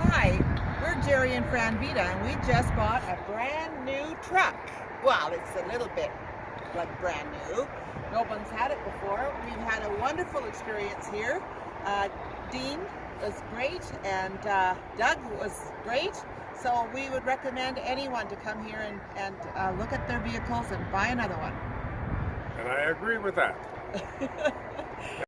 Hi, we're Jerry and Fran Vita, and we just bought a brand new truck. Well, it's a little bit like brand new. No one's had it before. We've had a wonderful experience here. Uh, Dean was great, and uh, Doug was great. So we would recommend anyone to come here and, and uh, look at their vehicles and buy another one. And I agree with that.